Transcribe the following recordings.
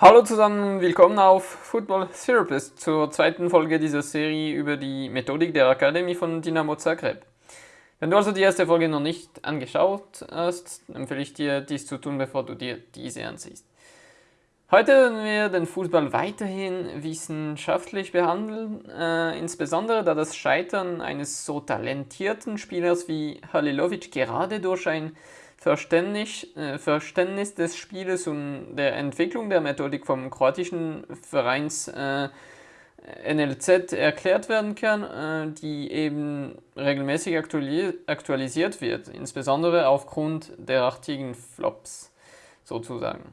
Hallo zusammen, willkommen auf Football Therapist zur zweiten Folge dieser Serie über die Methodik der Akademie von Dynamo Zagreb. Wenn du also die erste Folge noch nicht angeschaut hast, empfehle ich dir, dies zu tun, bevor du dir diese ansiehst. Heute werden wir den Fußball weiterhin wissenschaftlich behandeln, äh, insbesondere da das Scheitern eines so talentierten Spielers wie Halilovic gerade durch ein Verständnis, äh, Verständnis des Spieles und der Entwicklung der Methodik vom kroatischen Vereins äh, NLZ erklärt werden kann, äh, die eben regelmäßig aktualisiert wird, insbesondere aufgrund derartigen Flops sozusagen.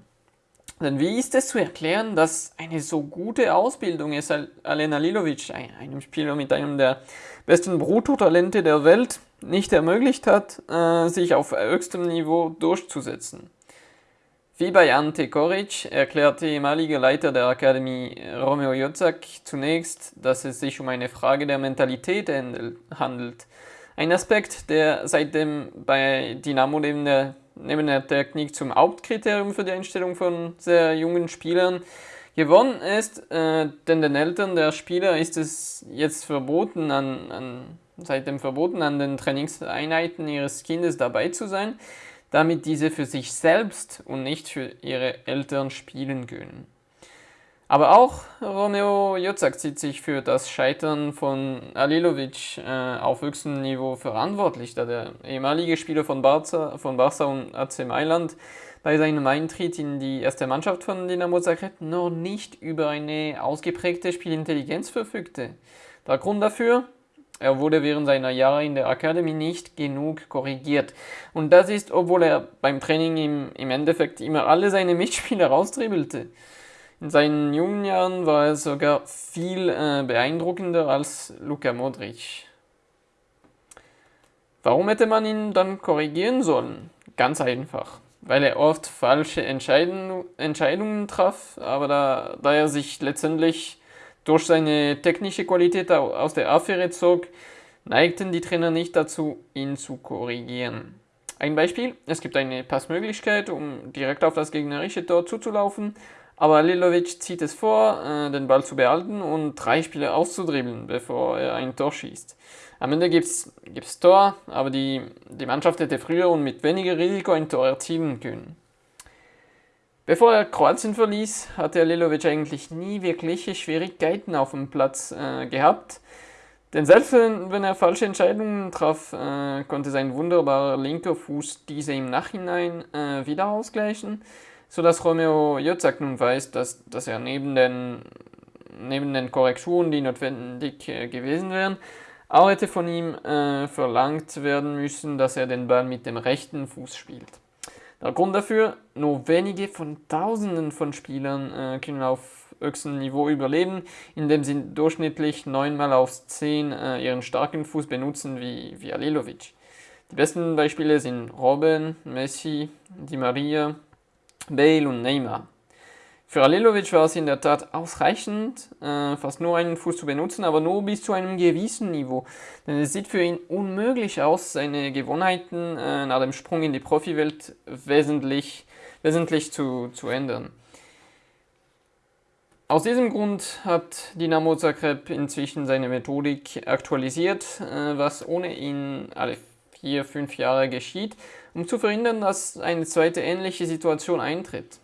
Denn wie ist es zu erklären, dass eine so gute Ausbildung es Alena Lilovic, einem Spieler mit einem der besten Bruttotalente der Welt, nicht ermöglicht hat, äh, sich auf höchstem Niveau durchzusetzen? Wie bei Ante Koric erklärt der ehemalige Leiter der Akademie Romeo Jozak zunächst, dass es sich um eine Frage der Mentalität handelt. Ein Aspekt, der seitdem bei Dynamo neben der neben der Technik zum Hauptkriterium für die Einstellung von sehr jungen Spielern gewonnen ist, äh, denn den Eltern der Spieler ist es jetzt verboten, an, an, seitdem verboten, an den Trainingseinheiten ihres Kindes dabei zu sein, damit diese für sich selbst und nicht für ihre Eltern spielen können. Aber auch Romeo Jozak zieht sich für das Scheitern von Alilovic äh, auf höchstem Niveau verantwortlich, da der ehemalige Spieler von Barca, von Barca und AC Mailand bei seinem Eintritt in die erste Mannschaft von Dinamo Zagreb noch nicht über eine ausgeprägte Spielintelligenz verfügte. Der Grund dafür? Er wurde während seiner Jahre in der Akademie nicht genug korrigiert. Und das ist, obwohl er beim Training im, im Endeffekt immer alle seine Mitspieler raustribbelte. In seinen jungen Jahren war er sogar viel äh, beeindruckender als Luka Modric. Warum hätte man ihn dann korrigieren sollen? Ganz einfach, weil er oft falsche Entscheidung, Entscheidungen traf, aber da, da er sich letztendlich durch seine technische Qualität aus der Affäre zog, neigten die Trainer nicht dazu, ihn zu korrigieren. Ein Beispiel, es gibt eine Passmöglichkeit, um direkt auf das gegnerische Tor zuzulaufen, aber Lilovic zieht es vor, äh, den Ball zu behalten und drei Spiele auszudribbeln, bevor er ein Tor schießt. Am Ende gibt es Tor, aber die, die Mannschaft hätte früher und mit weniger Risiko ein Tor erzielen können. Bevor er Kroatien verließ, hatte Lilovic eigentlich nie wirkliche Schwierigkeiten auf dem Platz äh, gehabt. Denn selbst wenn er falsche Entscheidungen traf, äh, konnte sein wunderbarer linker Fuß diese im Nachhinein äh, wieder ausgleichen sodass Romeo Jozak nun weiß, dass, dass er neben den, neben den Korrekturen, die notwendig äh, gewesen wären, auch hätte von ihm äh, verlangt werden müssen, dass er den Ball mit dem rechten Fuß spielt. Der Grund dafür, nur wenige von Tausenden von Spielern äh, können auf höchstem Niveau überleben, indem sie durchschnittlich 9 mal aus 10 äh, ihren starken Fuß benutzen wie, wie Alilovic. Die besten Beispiele sind Robben, Messi, Di Maria, Bale und Neymar. Für Alilovic war es in der Tat ausreichend, äh, fast nur einen Fuß zu benutzen, aber nur bis zu einem gewissen Niveau. Denn es sieht für ihn unmöglich aus, seine Gewohnheiten äh, nach dem Sprung in die Profiwelt wesentlich, wesentlich zu, zu ändern. Aus diesem Grund hat Dinamo Zagreb inzwischen seine Methodik aktualisiert, äh, was ohne ihn alle vier, fünf Jahre geschieht, um zu verhindern, dass eine zweite ähnliche Situation eintritt.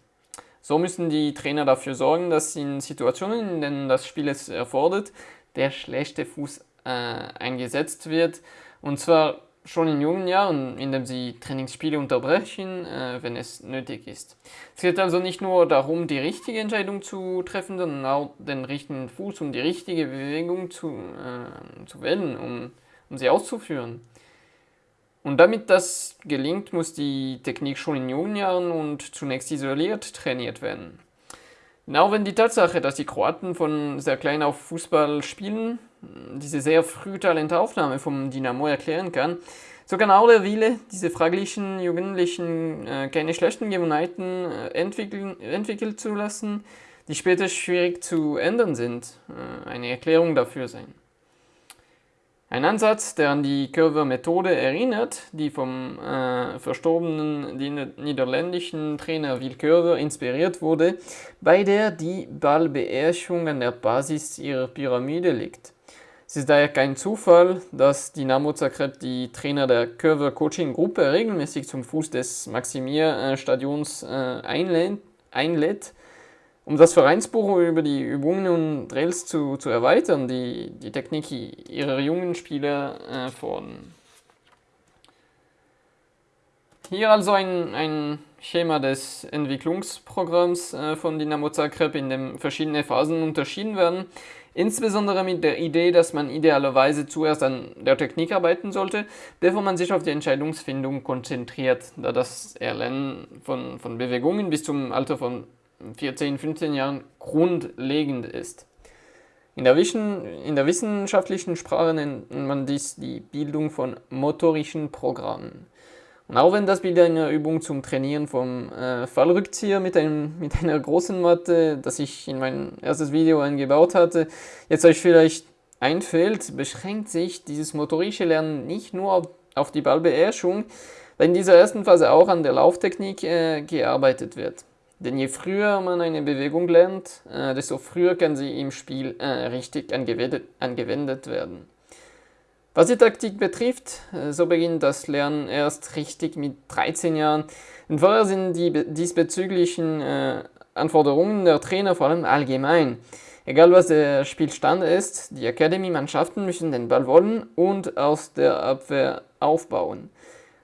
So müssen die Trainer dafür sorgen, dass in Situationen, in denen das Spiel es erfordert, der schlechte Fuß äh, eingesetzt wird. Und zwar schon in jungen Jahren, indem sie Trainingsspiele unterbrechen, äh, wenn es nötig ist. Es geht also nicht nur darum, die richtige Entscheidung zu treffen, sondern auch den richtigen Fuß und die richtige Bewegung zu, äh, zu wählen, um, um sie auszuführen. Und damit das gelingt, muss die Technik schon in jungen Jahren und zunächst isoliert trainiert werden. Genau wenn die Tatsache, dass die Kroaten von sehr klein auf Fußball spielen, diese sehr frühe Talentaufnahme vom Dynamo erklären kann, so kann auch der Wille, diese fraglichen Jugendlichen äh, keine schlechten Gewohnheiten äh, entwickeln, entwickeln zu lassen, die später schwierig zu ändern sind, äh, eine Erklärung dafür sein. Ein Ansatz, der an die Curver-Methode erinnert, die vom äh, verstorbenen niederländischen Trainer Will Curver inspiriert wurde, bei der die Ballbeherrschung an der Basis ihrer Pyramide liegt. Es ist daher kein Zufall, dass Dynamo Zagreb die Trainer der Curver Coaching Gruppe regelmäßig zum Fuß des Maximir-Stadions äh, einlädt um das Vereinsbuch über die Übungen und Drills zu, zu erweitern, die die Technik ihrer jungen Spieler äh, fordern. Hier also ein, ein Schema des Entwicklungsprogramms äh, von Dynamo Zagreb, in dem verschiedene Phasen unterschieden werden. Insbesondere mit der Idee, dass man idealerweise zuerst an der Technik arbeiten sollte, bevor man sich auf die Entscheidungsfindung konzentriert, da das Erlernen von, von Bewegungen bis zum Alter von 14, 15 Jahren grundlegend ist. In der, in der wissenschaftlichen Sprache nennt man dies die Bildung von motorischen Programmen. Und auch wenn das Bild einer Übung zum Trainieren vom äh, Fallrückzieher mit, einem, mit einer großen Matte, das ich in mein erstes Video eingebaut hatte, jetzt euch vielleicht einfällt, beschränkt sich dieses motorische Lernen nicht nur auf, auf die Ballbeherrschung, weil in dieser ersten Phase auch an der Lauftechnik äh, gearbeitet wird. Denn je früher man eine Bewegung lernt, äh, desto früher kann sie im Spiel äh, richtig angewendet, angewendet werden. Was die Taktik betrifft, äh, so beginnt das Lernen erst richtig mit 13 Jahren. Und vorher sind die diesbezüglichen äh, Anforderungen der Trainer vor allem allgemein. Egal was der Spielstand ist, die Academy-Mannschaften müssen den Ball wollen und aus der Abwehr aufbauen.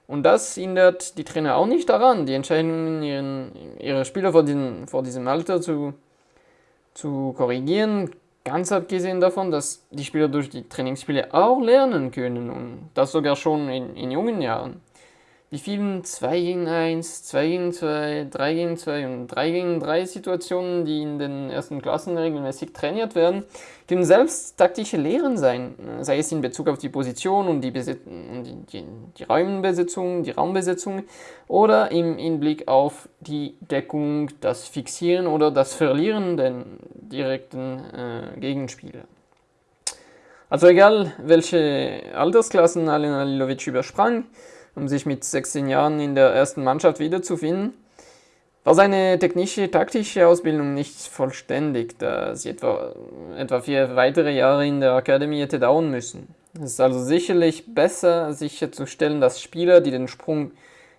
Und das hindert die Trainer auch nicht daran, die Entscheidungen ihren, ihrer Spieler vor, diesem, vor diesem Alter zu, zu korrigieren. Ganz abgesehen davon, dass die Spieler durch die Trainingsspiele auch lernen können und das sogar schon in, in jungen Jahren. Die vielen 2 gegen 1, 2 gegen 2, 3 gegen 2 und 3 gegen 3 Situationen, die in den ersten Klassen regelmäßig trainiert werden, können selbst taktische Lehren sein, sei es in Bezug auf die Position und die, Besit die, die, die Räumbesetzung, die Raumbesetzung oder im Hinblick auf die Deckung, das Fixieren oder das Verlieren der direkten äh, Gegenspieler. Also egal, welche Altersklassen Alen Alilovic übersprang, um sich mit 16 Jahren in der ersten Mannschaft wiederzufinden, war seine technische, taktische Ausbildung nicht vollständig, da sie etwa, etwa vier weitere Jahre in der Akademie hätte dauern müssen. Es ist also sicherlich besser sicherzustellen, dass Spieler, die den Sprung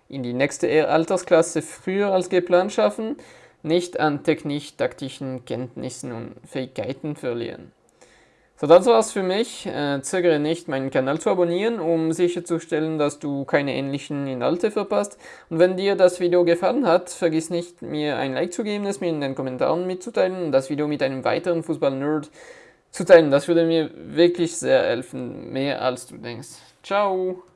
in die nächste Altersklasse früher als geplant schaffen, nicht an technisch-taktischen Kenntnissen und Fähigkeiten verlieren. So, das war's für mich. Äh, zögere nicht, meinen Kanal zu abonnieren, um sicherzustellen, dass du keine ähnlichen Inhalte verpasst. Und wenn dir das Video gefallen hat, vergiss nicht, mir ein Like zu geben, es mir in den Kommentaren mitzuteilen und das Video mit einem weiteren Fußball-Nerd zu teilen. Das würde mir wirklich sehr helfen, mehr als du denkst. Ciao!